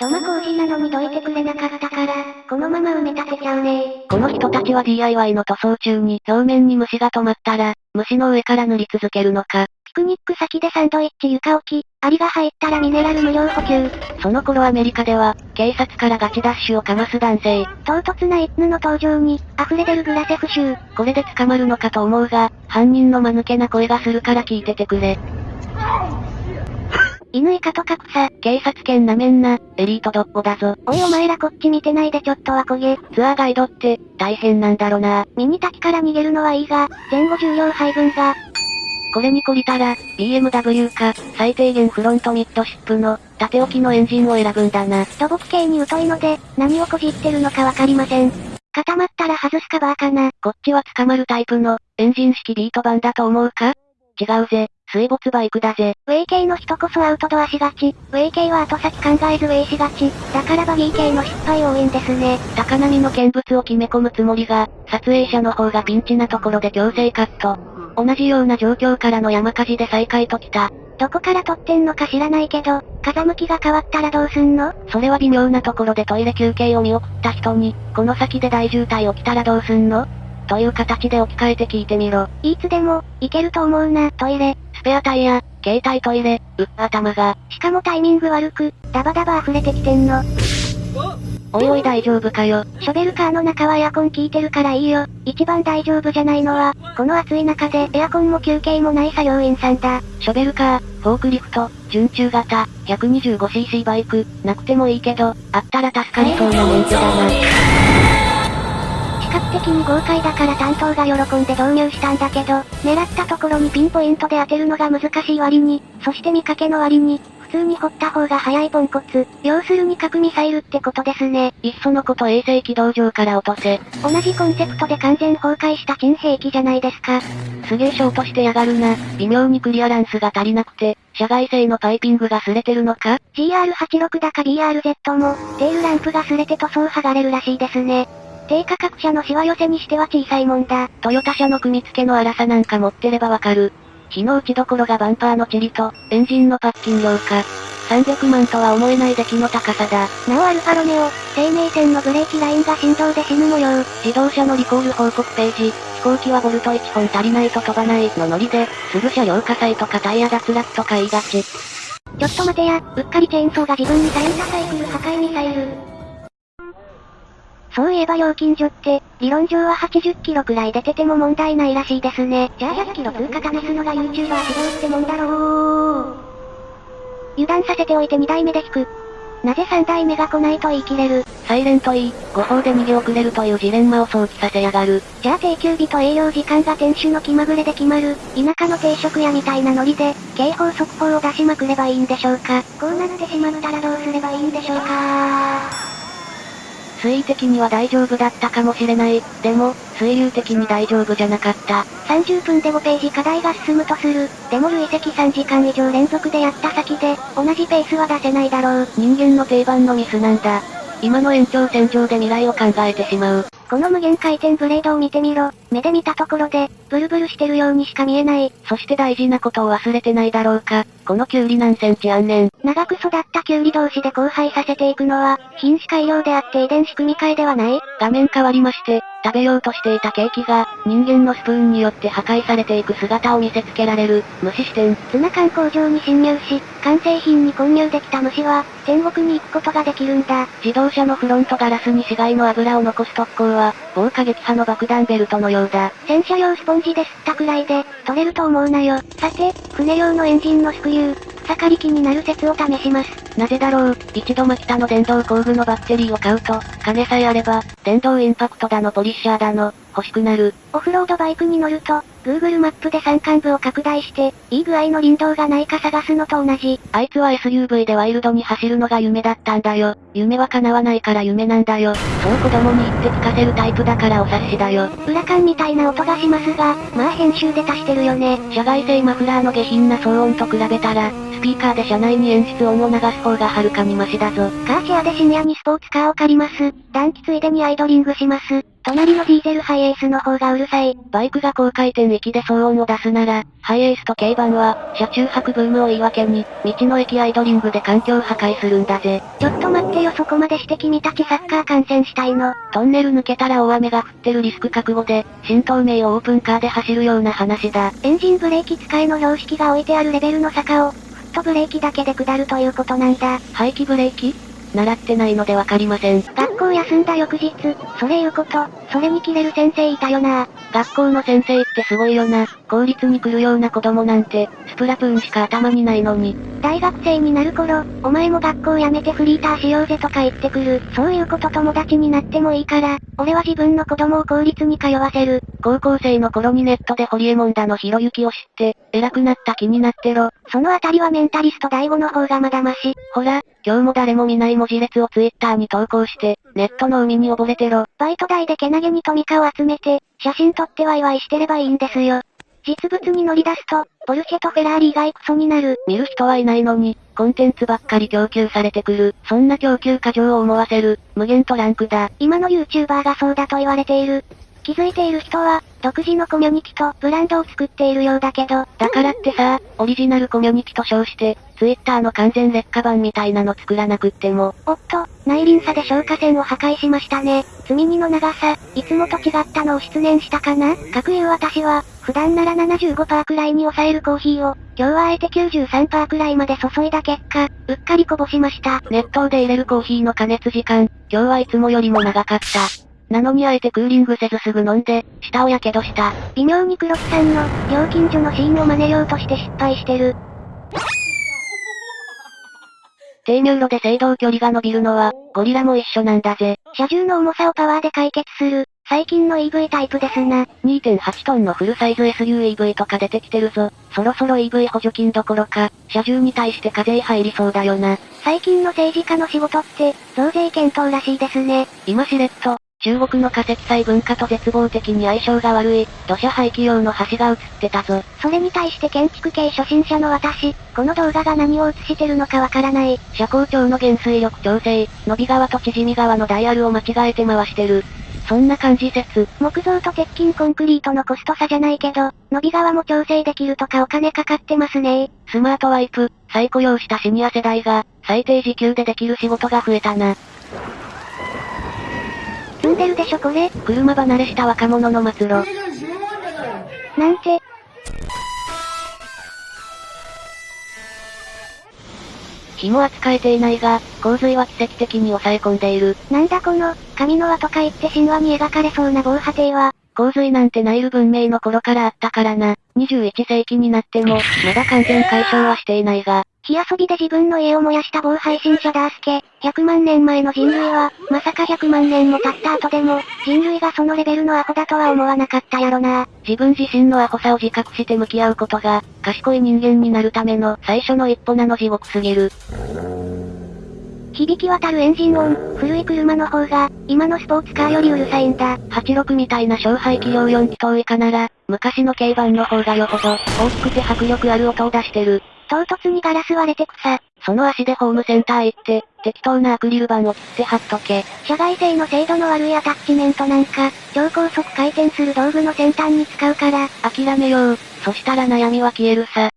土間工事なのにどいてくれなかったから、このまま埋め立てちゃうねこの人たちは DIY の塗装中に表面に虫が止まったら、虫の上から塗り続けるのか。ピクニック先でサンドイッチ床置き、アリが入ったらミネラル無料補給。その頃アメリカでは、警察からガチダッシュをかます男性。唐突な一夫の登場に、溢れ出るグラセフ臭。これで捕まるのかと思うが、犯人の間抜けな声がするから聞いててくれ。犬イカとか草。警察犬なめんな、エリートドッポだぞ。おいお前らこっち見てないでちょっとは焦げ。ツアーガイドって、大変なんだろな。ミニ滝から逃げるのはいいが、前後重量配分が。これに懲りたら、BMW か、最低限フロントミッドシップの、縦置きのエンジンを選ぶんだな。土木系に疎いので、何をこじってるのかわかりません。固まったら外すカバーかな。こっちは捕まるタイプの、エンジン式ビート板だと思うか？違うぜ。水没バイクだぜ。ウェイ系の人こそアウトドアしがち。ウェイ系は後先考えずウェイしがち。だからバギー系の失敗多いんですね。高波の見物を決め込むつもりが、撮影者の方がピンチなところで強制カット。同じような状況からの山火事で再開ときた。どこから撮ってんのか知らないけど、風向きが変わったらどうすんの？それは微妙なところでトイレ休憩を見送った人に、この先で大渋滞起きたらどうすんの？という形で置き換えて聞いてみろ。いつでも、行けると思うな、トイレ。スペアタイヤ、携帯トイレ、うっ、頭が。しかもタイミング悪く、ダバダバ溢れてきてんの。おいおい大丈夫かよ。ショベルカーの中はエアコン効いてるからいいよ。一番大丈夫じゃないのは、この暑い中でエアコンも休憩もない作業員さんだ。ショベルカー、フォークリフト、準中型、125cc バイク、なくてもいいけど、あったら助かりそうな免許だな。視覚的に豪快だから担当が喜んで導入したんだけど、狙ったところにピンポイントで当てるのが難しい割に、そして見かけの割に、普通に掘った方が早いポンコツ。要するに核ミサイルってことですね。いっそのこと衛星軌道上から落とせ。同じコンセプトで完全崩壊した珍兵器じゃないですか。すげえショートしてやがるな。微妙にクリアランスが足りなくて、社外製のパイピングが擦れてるのか ?GR86 だか BRZ も、テールランプが擦れて塗装剥がれるらしいですね。低価格車のシワ寄せにしては小さいもんだ。トヨタ車の組み付けの粗さなんか持ってればわかる。火の打ちどころがバンパーのチリと、エンジンのパッキン量か。300万とは思えない出来の高さだ。なおアルファロメオ、生命線のブレーキラインが振動で死ぬ模様。自動車のリコール報告ページ、飛行機はボルト1本足りないと飛ばないのノリで、すぐ車両火災とかタイヤ脱落とか言いがち。ちょっと待てや、うっかりチェーンソーが自分にされたサイクル破壊ミサイル。そういえば料金所って、理論上は80キロくらい出てても問題ないらしいですね。じゃあ100キロ通過試すのが YouTuber 指導ってもんだろう。油断させておいて2台目で引く。なぜ3台目が来ないと言い切れる？サイレント E、誤報で逃げ遅れるというジレンマを想起させやがる。じゃあ定休日と営業時間が店主の気まぐれで決まる、田舎の定食屋みたいなノリで、警報速報を出しまくればいいんでしょうか。こうなってしまったらどうすればいいんでしょうか水位的には大丈夫だったかもしれない。でも、水流的に大丈夫じゃなかった。30分で5ページ課題が進むとする。でも累積3時間以上連続でやった先で、同じペースは出せないだろう。人間の定番のミスなんだ。今の延長線上で未来を考えてしまう。この無限回転ブレードを見てみろ。目で見たところで、ブルブルしてるようにしか見えない。そして大事なことを忘れてないだろうか。このキュウリ何センチあんねん。長く育ったキュウリ同士で交配させていくのは、品種改良であって遺伝子組み換えではない画面変わりまして、食べようとしていたケーキが、人間のスプーンによって破壊されていく姿を見せつけられる、虫視点。ツナ缶工場に侵入し、完成品に混入できた虫は、天国に行くことができるんだ。自動車のフロントガラスに死骸の油を残す特攻は、防火撃破の爆弾ベルトのようだ。戦車用スポンジで吸ったくらいで、取れると思うなよ。さて、船用のエンジンのスクリュー、草刈り機になる説を試します。なぜだろう、一度マキタの電動工具のバッテリーを買うと、金さえあれば、電動インパクトだのポリッシャーだの、欲しくなる。オフロードバイクに乗ると、Google マップで山間部を拡大して、いい具合の林道がないか探すのと同じ。あいつは SUV でワイルドに走るのが夢だったんだよ。夢は叶わないから夢なんだよ。そう子供に言って聞かせるタイプだからお察しだよ。裏感みたいな音がしますが、まあ編集で足してるよね。社外製マフラーの下品な騒音と比べたら、スピーカーで車内に演出音を流す方がはるかにマシだぞ。カーシェアで深夜にスポーツカーを借ります。暖気ついでにアイドリングします。隣のディーゼルハイエースの方がうるさい。バイクが高回転域で騒音を出すなら、ハイエースと軽バンは、車中泊ブームを言い訳に、道の駅アイドリングで環境破壊するんだぜ。ちょっと待ってよそこまでして君たちサッカー観戦したいの。トンネル抜けたら大雨が降ってるリスク覚悟で、新東名をオープンカーで走るような話だ。エンジンブレーキ使いの標識が置いてあるレベルの坂を、フットブレーキだけで下るということなんだ。排気ブレーキ？習ってないのでわかりません。学校休んだ翌日、それ言うこと、それにキレる先生いたよな。学校の先生ってすごいよな。公立に来るような子供なんて、スプラトゥーンしか頭にないのに。大学生になる頃、お前も学校辞めてフリーターしようぜとか言ってくる。そういうこと友達になってもいいから、俺は自分の子供を公立に通わせる。高校生の頃にネットでホリエモンだのひろゆきを知って、偉くなった気になってろ。そのあたりはメンタリスト第5の方がまだまし。ほら、今日も誰も見ない文字列をツイッターに投稿して、ネットの海に溺れてろ。バイト代でけなげにトミカを集めて、写真撮ってワイワイしてればいいんですよ。実物に乗り出すと、ポルシェとフェラーリ以外クソになる。見る人はいないのに、コンテンツばっかり供給されてくる。そんな供給過剰を思わせる、無限トランクだ。今の YouTuber がそうだと言われている。気づいている人は、独自のコミュニティとブランドを作っているようだけど。だからってさ、オリジナルコミュニティと称して、ツイッターの完全劣化版みたいなの作らなくっても。おっと、内輪差で消火栓を破壊しましたね。積み荷の長さ、いつもと違ったのを失念したかな？各言う私は、普段なら75%くらいに抑えるコーヒーを、今日はあえて93%くらいまで注いだ結果、うっかりこぼしました。熱湯で入れるコーヒーの加熱時間、今日はいつもよりも長かった。なのにあえてクーリングせずすぐ飲んで、舌をやけどした。微妙に黒木さんの、料金所のシーンを真似ようとして失敗してる。低入路で制動距離が伸びるのは、ゴリラも一緒なんだぜ。車重の重さをパワーで解決する、最近の EV タイプですな。2.8トンのフルサイズ SUEV とか出てきてるぞ。そろそろ EV 補助金どころか、車重に対して課税入りそうだよな。最近の政治家の仕事って、増税検討らしいですね。今しれっと、中国の化石祭文化と絶望的に相性が悪い、土砂廃棄用の橋が映ってたぞ。それに対して建築系初心者の私、この動画が何を映してるのかわからない。車高調の減水力調整、伸び川と縮み川のダイヤルを間違えて回してる。そんな感じ説。木造と鉄筋コンクリートのコスト差じゃないけど、伸び側も調整できるとかお金かかってますねスマートワイプ、再雇用したシニア世代が、最低時給でできる仕事が増えたな。積んでるでしょこれ。車離れした若者の末路。なんて。火も扱えていないが、洪水は奇跡的に抑え込んでいる。なんだこの、神の輪とか言って神話に描かれそうな防波堤は。洪水なんてナイル文明の頃からあったからな。21世紀になっても、まだ完全解消はしていないが、火遊びで自分の家を燃やした某配信者ダースケ、100万年前の人類は、まさか100万年も経った後でも、人類がそのレベルのアホだとは思わなかったやろな。自分自身のアホさを自覚して向き合うことが、賢い人間になるための最初の一歩なの地獄すぎる。響き渡るエンジン音、古い車の方が、今のスポーツカーよりうるさいんだ。86みたいな勝敗器量4気筒以下なら、昔の軽バンの方がよほど、大きくて迫力ある音を出してる。唐突にガラス割れて草。その足でホームセンター行って、適当なアクリル板を切って貼っとけ。社外製の精度の悪いアタッチメントなんか、超高速回転する道具の先端に使うから。諦めよう。そしたら悩みは消えるさ。